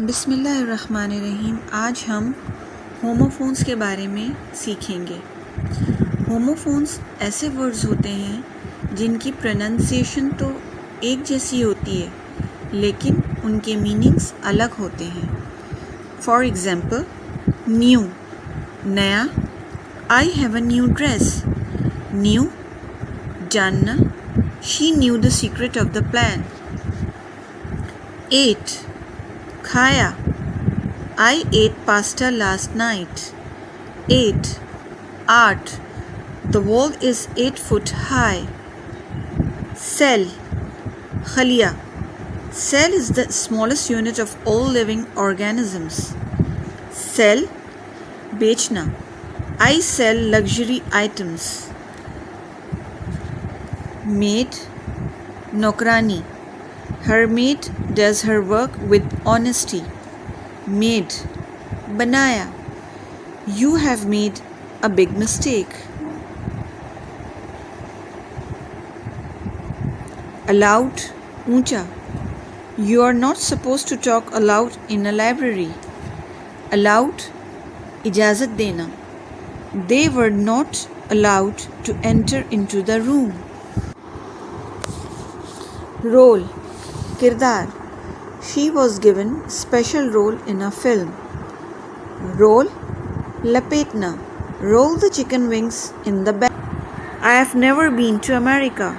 बिसमीम आज हम होमोफोन्स के बारे में सीखेंगे। होमोफोन्स ऐसे वर्ड्स होते हैं जिनकी प्रोनंसिएशन तो एक जैसी होती है, लेकिन उनके मीनिंग्स अलग होते हैं। फॉर एग्ज़ाम्पल न्यू, नया, I have a new dress, knew, जानना, she knew the secret of the plan, ate खाया I ate pasta last night. 8. Art. The wall is 8 foot high. Cell. Khalia. Cell is the smallest unit of all living organisms. Sell. Bechna. I sell luxury items. Maid. Nokrani. Her maid does her work with honesty. Made. Banaya. You have made a big mistake. Aloud. Uncha. You are not supposed to talk aloud in a library. Allowed. Ijazat dena. They were not allowed to enter into the room. Role Kirdar She was given special role in a film. Roll Lapetna Roll the chicken wings in the bag. I have never been to America.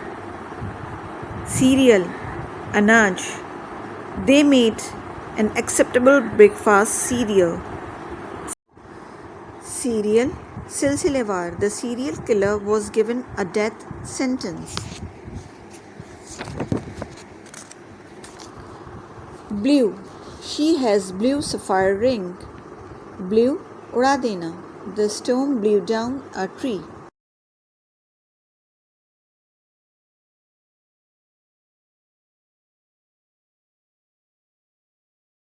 Cereal Anaj They made an acceptable breakfast cereal. Serial Silsilevar The serial killer was given a death sentence. Blue. She has blue sapphire ring. Blew. Uradena. The storm blew down a tree.